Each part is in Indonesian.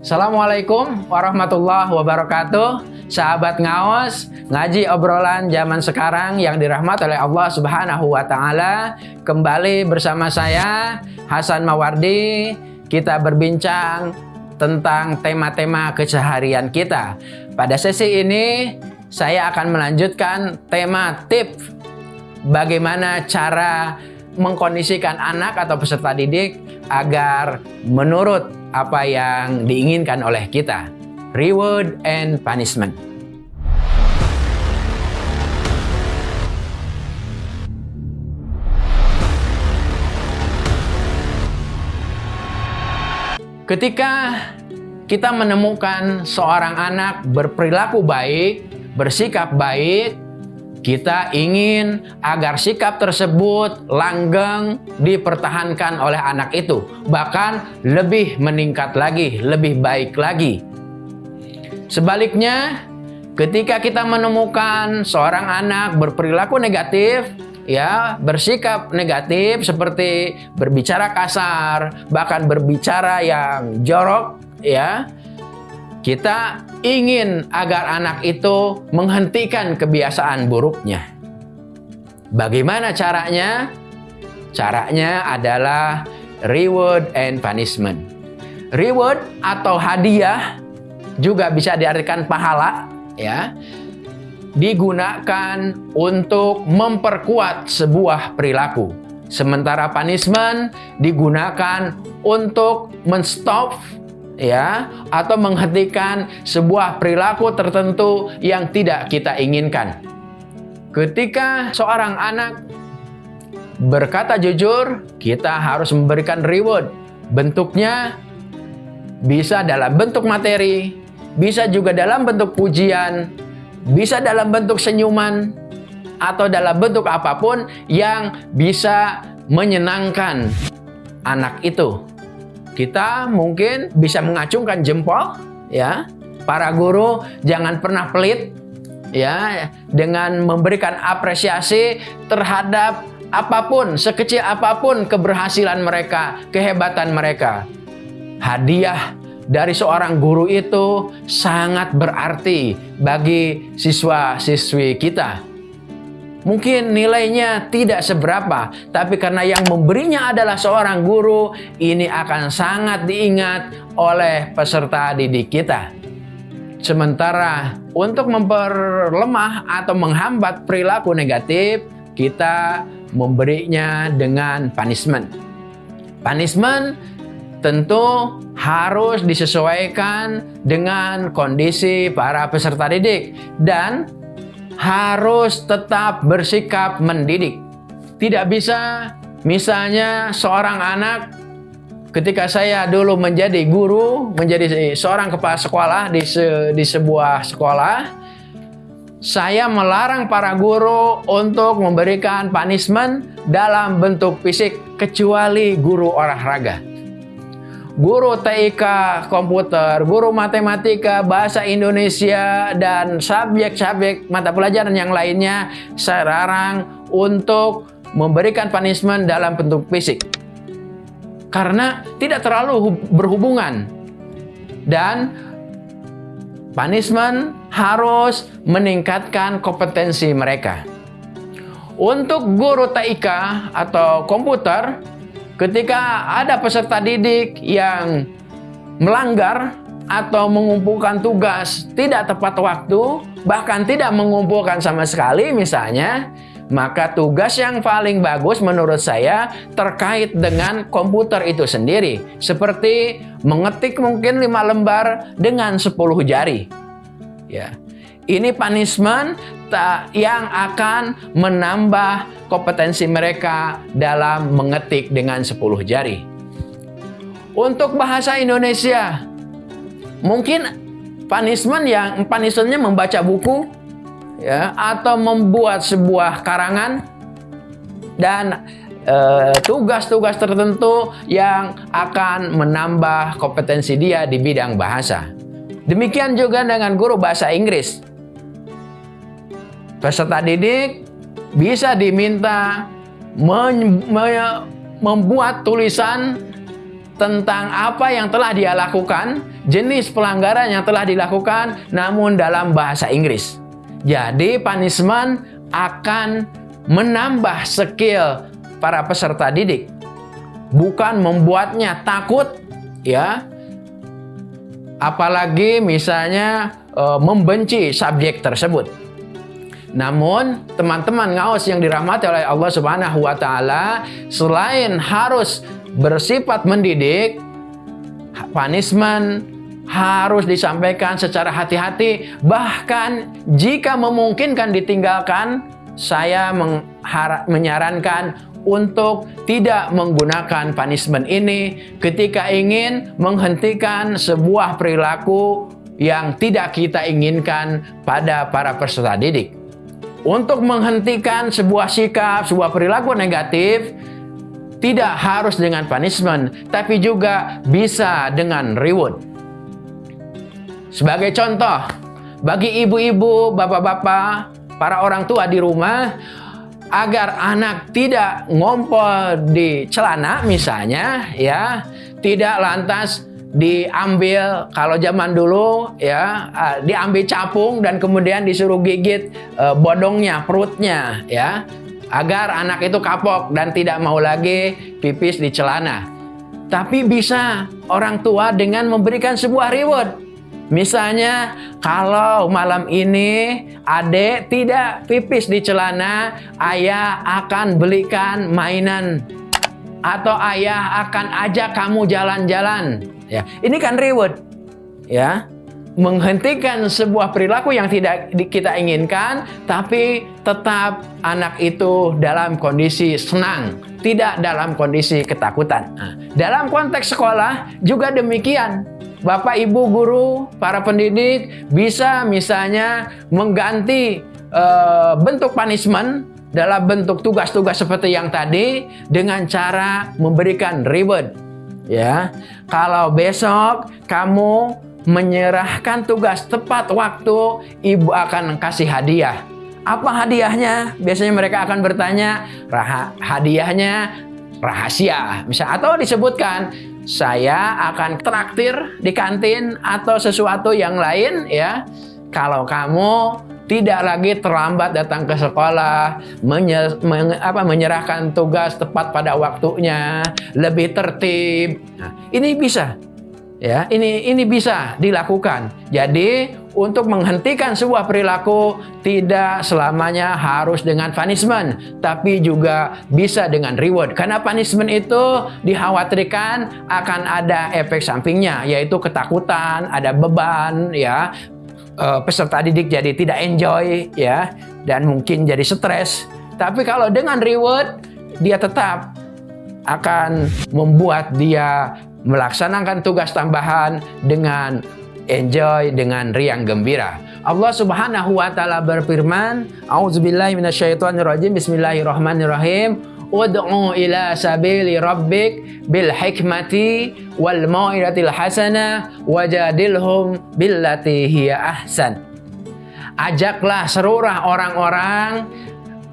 Assalamualaikum warahmatullahi wabarakatuh. Sahabat ngaos Ngaji obrolan zaman sekarang yang dirahmat oleh Allah subhanahu wa ta'ala. Kembali bersama saya Hasan Mawardi. Kita berbincang tentang tema-tema keseharian kita. Pada sesi ini Saya akan melanjutkan tema tip Bagaimana cara mengkondisikan anak atau peserta didik Agar menurut apa yang diinginkan oleh kita. Reward and punishment. Ketika kita menemukan seorang anak berperilaku baik, bersikap baik, kita ingin agar sikap tersebut langgeng dipertahankan oleh anak itu. Bahkan lebih meningkat lagi, lebih baik lagi. Sebaliknya, ketika kita menemukan seorang anak berperilaku negatif, ya bersikap negatif seperti berbicara kasar, bahkan berbicara yang jorok, ya kita ingin agar anak itu menghentikan kebiasaan buruknya. Bagaimana caranya? Caranya adalah reward and punishment. Reward atau hadiah juga bisa diartikan pahala ya. Digunakan untuk memperkuat sebuah perilaku. Sementara punishment digunakan untuk menstop ya atau menghentikan sebuah perilaku tertentu yang tidak kita inginkan. Ketika seorang anak berkata jujur, kita harus memberikan reward. Bentuknya bisa dalam bentuk materi, bisa juga dalam bentuk pujian, bisa dalam bentuk senyuman, atau dalam bentuk apa pun yang bisa menyenangkan anak itu kita mungkin bisa mengacungkan jempol ya. Para guru jangan pernah pelit ya dengan memberikan apresiasi terhadap apa pun sekecil apa pun keberhasilan mereka kehebatan mereka. Hadiah dari seorang guru itu sangat berarti bagi siswa-siswi kita Mungkin nilainya tidak seberapa, tapi karena yang memberinya adalah seorang guru, ini akan sangat diingat oleh peserta didik kita. Sementara untuk memperlemah atau menghambat perilaku negatif, kita memberinya dengan punishment. Punishment tentu harus disesuaikan dengan kondisi para peserta didik dan harus tetap bersikap mendidik. Tidak bisa misalnya seorang anak ketika saya dulu menjadi guru, menjadi seorang kepala sekolah di, se, di sebuah sekolah, saya melarang para guru untuk memberikan punishment dalam bentuk fisik kecuali guru olahraga guru TIK komputer, guru matematika, bahasa Indonesia, dan subjek-subjek mata pelajaran yang lainnya saya larang untuk memberikan punishment dalam bentuk fisik. Karena tidak terlalu berhubungan. Dan punishment harus meningkatkan kompetensi mereka. Untuk guru TIK atau komputer, Ketika ada peserta didik yang melanggar atau mengumpulkan tugas tidak tepat waktu, bahkan tidak mengumpulkan sama sekali misalnya, maka tugas yang paling bagus menurut saya terkait dengan komputer itu sendiri. Seperti mengetik mungkin lima lembar dengan 10 jari. Ya. Ini punishment yang akan menambah kompetensi mereka dalam mengetik dengan 10 jari. Untuk bahasa Indonesia, mungkin punishment yang punishmentnya membaca buku ya atau membuat sebuah karangan dan eh, tugas-tugas uh, tertentu yang akan menambah kompetensi dia di bidang bahasa. Demikian juga dengan guru bahasa Inggris. Peserta didik bisa diminta membuat tulisan tentang apa yang telah dia lakukan, jenis pelanggaran yang telah dilakukan, namun dalam bahasa Inggris. Jadi punishment akan menambah skill para peserta didik, bukan membuatnya takut, ya. Apalagi misalnya e, membenci subjek tersebut. Namun, teman-teman ngawas yang dirahmati oleh Allah Subhanahu wa taala, selain harus bersifat mendidik, punishment harus disampaikan secara hati-hati. Bahkan jika memungkinkan ditinggalkan, saya menyarankan untuk tidak menggunakan punishment ini ketika ingin menghentikan sebuah perilaku yang tidak kita inginkan pada para peserta didik. Untuk menghentikan sebuah sikap, sebuah perilaku negatif, tidak harus dengan punishment, tapi juga bisa dengan reward. Sebagai contoh, bagi ibu-ibu, bapak-bapak, para orang tua di rumah, agar anak tidak ngompol di celana misalnya, ya, tidak lantas diambil kalau zaman dulu ya diambil capung dan kemudian disuruh gigit uh, bodongnya perutnya ya agar anak itu kapok dan tidak mau lagi pipis di celana. Tapi bisa orang tua dengan memberikan sebuah reward. Misalnya, kalau malam ini adik tidak pipis di celana, ayah akan belikan mainan. Atau ayah akan ajak kamu jalan-jalan. Ya, ini kan reward. Ya, menghentikan sebuah perilaku yang tidak kita inginkan, tapi tetap anak itu dalam kondisi senang, tidak dalam kondisi ketakutan. Nah, dalam konteks sekolah juga demikian. Bapak, ibu, guru, para pendidik bisa misalnya mengganti uh, bentuk punishment dalam bentuk tugas-tugas seperti yang tadi dengan cara memberikan reward. Ya, kalau besok kamu menyerahkan tugas tepat waktu, ibu akan kasih hadiah. Apa hadiahnya? Biasanya mereka akan bertanya, Rah hadiahnya rahasia. Misal atau disebutkan, saya akan traktir di kantin atau sesuatu yang lain ya. Kalau kamu tidak lagi terlambat datang ke sekolah, menyer, men, apa, menyerahkan tugas tepat pada waktunya, lebih tertib. Nah, ini bisa Ya, ini ini bisa dilakukan. Jadi, untuk menghentikan sebuah perilaku tidak selamanya harus dengan punishment, tapi juga bisa dengan reward. Karena punishment itu dikhawatirkan akan ada efek sampingnya, yaitu ketakutan, ada beban, ya. E, peserta didik jadi tidak enjoy, ya, dan mungkin jadi stres. Tapi kalau dengan reward, dia tetap akan membuat dia melaksanakan tugas tambahan dengan enjoy dengan riang gembira. Allah Subhanahu wa taala berfirman, A'udzubillahi minasyaitonirrajim. Bismillahirrahmanirrahim. Ud'u ila sabili rabbik bil hikmati wal mau'izatil hasanah wajadilhum billati hiya ahsan. Ajaklah seluruh orang-orang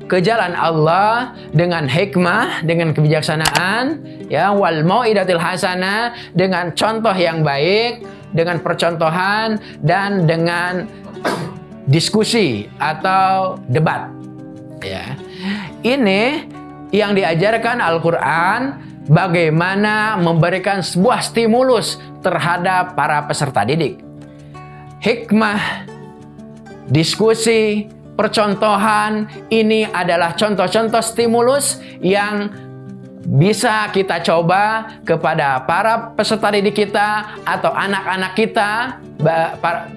ke jalan Allah dengan hikmah, dengan kebijaksanaan, ya wal mau'idatil hasanah dengan contoh yang baik, dengan percontohan dan dengan diskusi atau debat. Ya. Ini yang diajarkan Al-Qur'an bagaimana memberikan sebuah stimulus terhadap para peserta didik. Hikmah, diskusi, percontohan ini adalah contoh-contoh stimulus yang bisa kita coba kepada para peserta didik kita atau anak-anak kita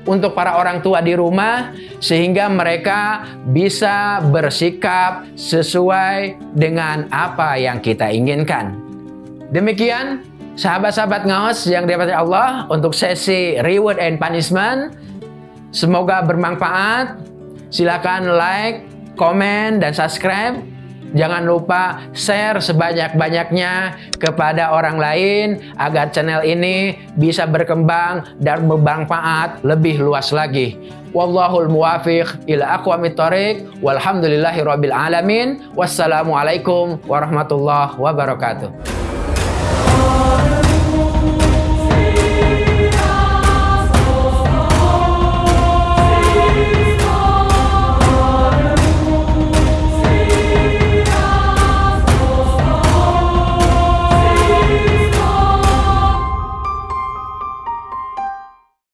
untuk para orang tua di rumah sehingga mereka bisa bersikap sesuai dengan apa yang kita inginkan. Demikian sahabat-sahabat ngawas yang dirahmati Allah untuk sesi reward and punishment. Semoga bermanfaat. Silakan like, komen, dan subscribe. Jangan lupa share sebanyak-banyaknya kepada orang lain agar channel ini bisa berkembang dan bermanfaat lebih luas lagi. Wallahul muwafiq ila aqwamit thoriq walhamdulillahi rabbil alamin. Wassalamualaikum warahmatullahi wabarakatuh.